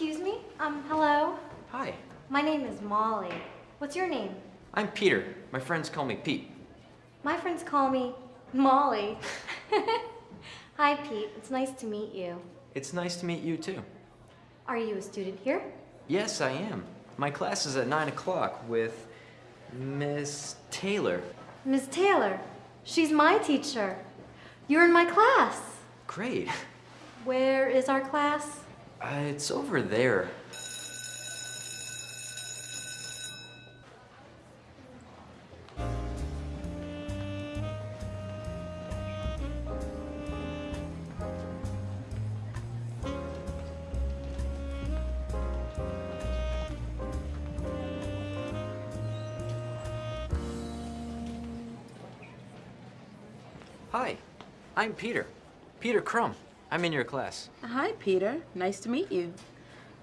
Excuse me? Um, hello? Hi, My name is Molly. What's your name? I'm Peter. My friends call me Pete. My friends call me Molly. Hi, Pete. It's nice to meet you. It's nice to meet you too. Are you a student here? Yes, I am. My class is at 9 o'clock with Miss Taylor. Miss Taylor. She's my teacher. You're in my class. Great. Where is our class? Uh, it's over there. Hi, I'm Peter. Peter Crumb. I'm in your class. Hi, Peter. Nice to meet you.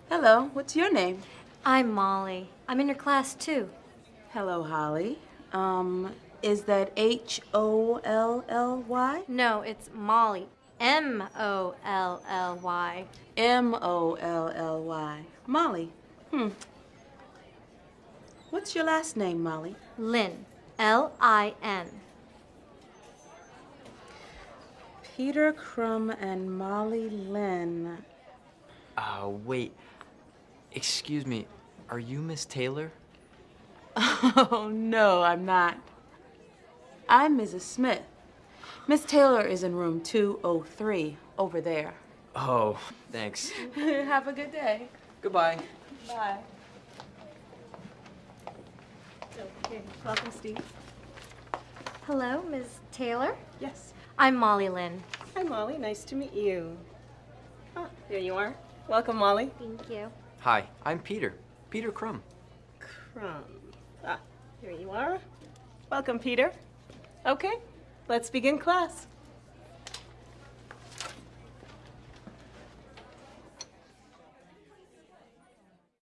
Hello, what's your name? I'm Molly. I'm in your class too. Hello, Holly. Um, is that H O L L Y? No, it's Molly. M O L L Y. M O L L Y. Molly. Hmm. What's your last name, Molly? Lin. L I N. Peter Crumb and Molly Lin. Uh, wait. Excuse me. Are you Miss Taylor? Oh, no, I'm not. I'm Mrs. Smith. Miss Taylor is in room 203 over there. Oh, thanks. Have a good day. Goodbye. Bye. Okay, welcome, Steve. Hello, Ms. Taylor. Yes. I'm Molly Lin. Hi, Molly. Nice to meet you. Ah, there you are. Welcome, Molly. Thank you. Hi, I'm Peter. Peter Crumb. Crumb. Ah, here you are. Welcome, Peter. Okay, let's begin class.